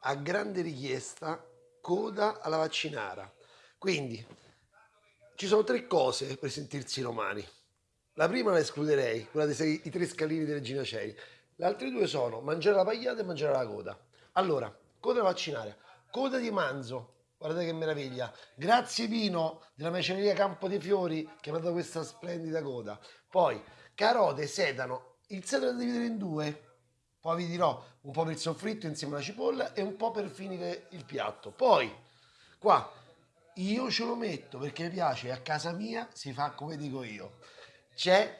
a grande richiesta coda alla vaccinara. Quindi ci sono tre cose per sentirsi romani. La prima la escluderei, quella dei sei, tre scalini di Regina Cei. Le altre due sono mangiare la pagliata e mangiare la coda. Allora, coda vaccinaria, coda di manzo, guardate che meraviglia. Grazie Pino della macelleria Campo dei Fiori che mi ha dato questa splendida coda. Poi, carote, sedano, il sedano da dividere in due, poi vi dirò un po' per il soffritto insieme alla cipolla e un po' per finire il piatto. Poi, qua, io ce lo metto perché mi piace, a casa mia si fa come dico io. C'è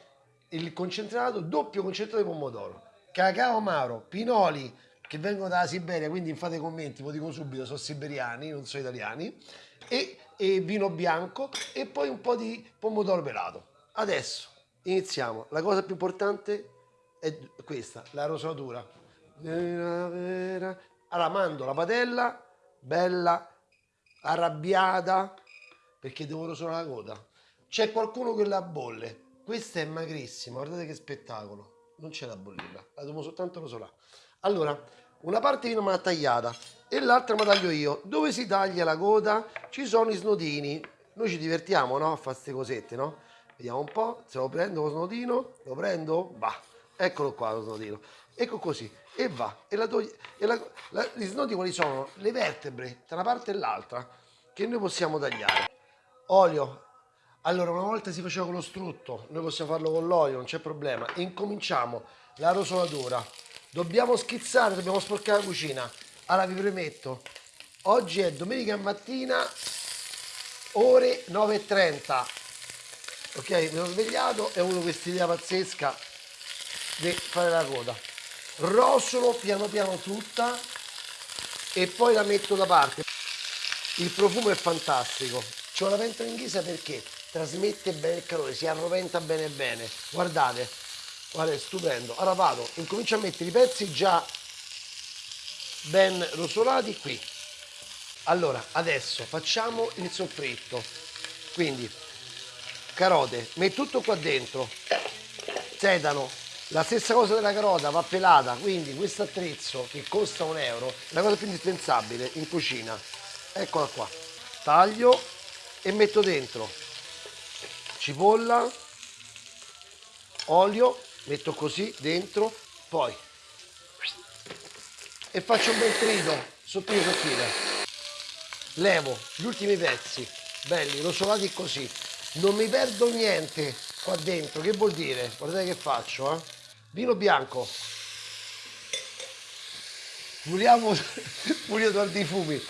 il concentrato, doppio concentrato di pomodoro, cacao amaro, pinoli che vengono dalla Siberia, quindi fate commenti, lo dico subito, sono siberiani, non sono italiani, e, e vino bianco e poi un po' di pomodoro pelato. Adesso iniziamo. La cosa più importante è questa, la rosatura. Allora mando la padella, bella, arrabbiata, perché devo rosolare la coda. C'è qualcuno che la bolle. Questa è magrissima, guardate che spettacolo. Non c'è da bollirla, la devo soltanto rosolare. Allora, una parte viene ma tagliata e l'altra me la taglio io. Dove si taglia la coda ci sono i snodini. Noi ci divertiamo, no? A fare queste cosette, no? Vediamo un po', se lo prendo lo snodino, lo prendo, va eccolo qua lo snodino, ecco così, e va, e, la toglie, e la, la, gli snodi quali sono? Le vertebre tra una parte e l'altra che noi possiamo tagliare. Olio, allora una volta si faceva con lo strutto, noi possiamo farlo con l'olio, non c'è problema. Incominciamo la rosolatura, dobbiamo schizzare, dobbiamo sporcare la cucina. Allora vi premetto, oggi è domenica mattina, ore 9.30, ok? Mi sono svegliato e ho avuto questa idea pazzesca di fare la coda. Rosolo piano piano tutta e poi la metto da parte. Il profumo è fantastico. C'ho la pentola in ghisa perché trasmette bene il calore si arroventa bene bene. Guardate guarda è stupendo. Ora vado incomincio a mettere i pezzi già ben rosolati qui. Allora adesso facciamo il soffritto. Quindi carote metto tutto qua dentro. Sedano la stessa cosa della carota va pelata, quindi questo attrezzo che costa un euro è la cosa più indispensabile in cucina. Eccola qua. Taglio e metto dentro cipolla, olio, metto così dentro, poi e faccio un bel trito sottile sottile. Levo gli ultimi pezzi, belli, rosolati così. Non mi perdo niente qua dentro, che vuol dire? Guardate che faccio, eh? Vino bianco. Puliamo puliamo di fumi.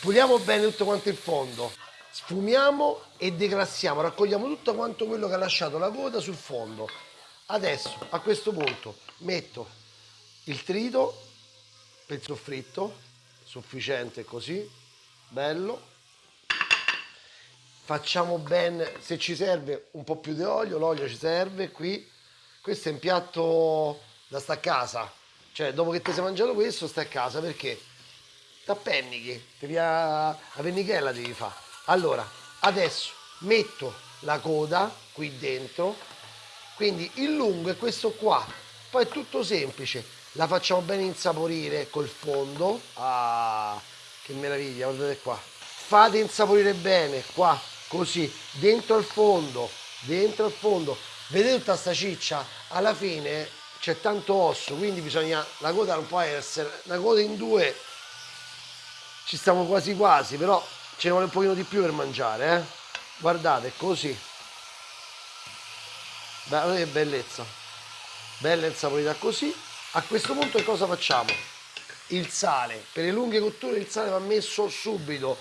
Puliamo bene tutto quanto il fondo. Sfumiamo e declassiamo raccogliamo tutto quanto quello che ha lasciato la coda sul fondo. Adesso a questo punto metto il trito per il soffritto sufficiente così bello. Facciamo bene se ci serve un po' più di olio l'olio ci serve qui questo è un piatto da sta a casa. Cioè dopo che ti sei mangiato questo stai a casa perché? T'appennichi devi a, a pennichella devi fare allora adesso metto la coda qui dentro quindi il lungo è questo qua. Poi è tutto semplice la facciamo bene insaporire col fondo. Ah che meraviglia guardate qua. Fate insaporire bene qua così dentro al fondo dentro al fondo vedete tutta sta ciccia? Alla fine c'è tanto osso quindi bisogna la coda non può essere una coda in due ci stiamo quasi quasi però ce ne vuole un pochino di più per mangiare eh? guardate così. Guardate che bellezza. Bella insaporita così. A questo punto che cosa facciamo? Il sale. Per le lunghe cotture il sale va messo subito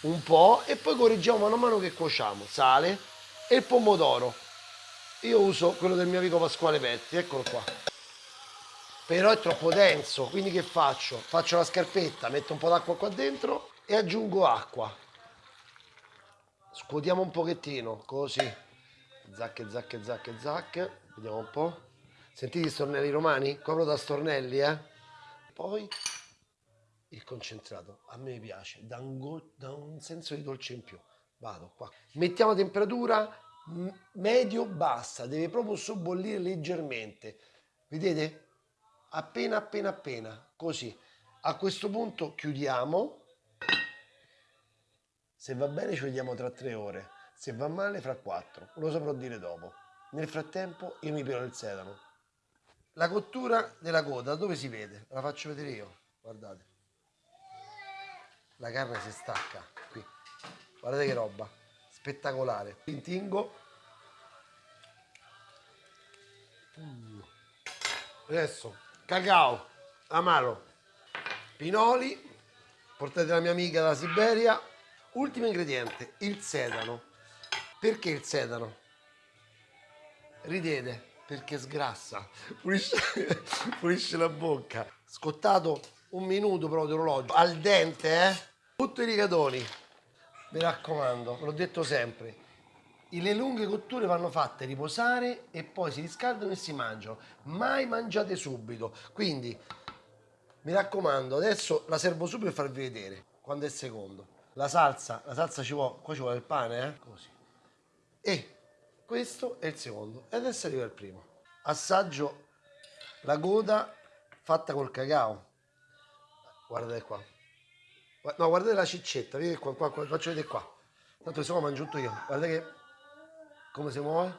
un po' e poi correggiamo mano a mano che cuociamo. Sale e il pomodoro io uso quello del mio amico Pasquale Petti eccolo qua. Però è troppo denso quindi che faccio? faccio la scarpetta metto un po' d'acqua qua dentro e aggiungo acqua. Scuotiamo un pochettino così. Zacche zacche zacche zacche. Vediamo un po' sentite i stornelli romani? copro da stornelli eh. Poi il concentrato. A me piace. Dà un, dà un senso di dolce in più. Vado qua. Mettiamo a temperatura medio bassa deve proprio sobbollire leggermente vedete appena appena appena così A questo punto chiudiamo. Se va bene ci vediamo tra tre ore. Se va male fra quattro. Lo saprò dire dopo. Nel frattempo io mi pelo il sedano. La cottura della coda dove si vede? La faccio vedere io. Guardate. La carne si stacca qui. Guardate che roba. Spettacolare. Intingo. Mm. Adesso cacao, amaro, pinoli, portate la mia amica dalla Siberia. Ultimo ingrediente, il sedano. Perché il sedano? Ridete, perché sgrassa, pulisce, pulisce la bocca. Scottato un minuto però di orologio, al dente, eh? Tutto i rigatoni. Mi raccomando, l'ho detto sempre. Le lunghe cotture vanno fatte riposare e poi si riscaldano e si mangiano. Mai mangiate subito. Quindi, mi raccomando, adesso la servo subito per farvi vedere quando è secondo. La salsa, la salsa ci vuole, qua ci vuole il pane, eh? Così. E questo è il secondo. E adesso arriva il primo. Assaggio la coda fatta col cacao. Guardate qua. No, guardate la ciccetta, vedete qua, qua, qua, faccio vedere qua. Tanto se no mangio tutto io. Guardate che come si muove?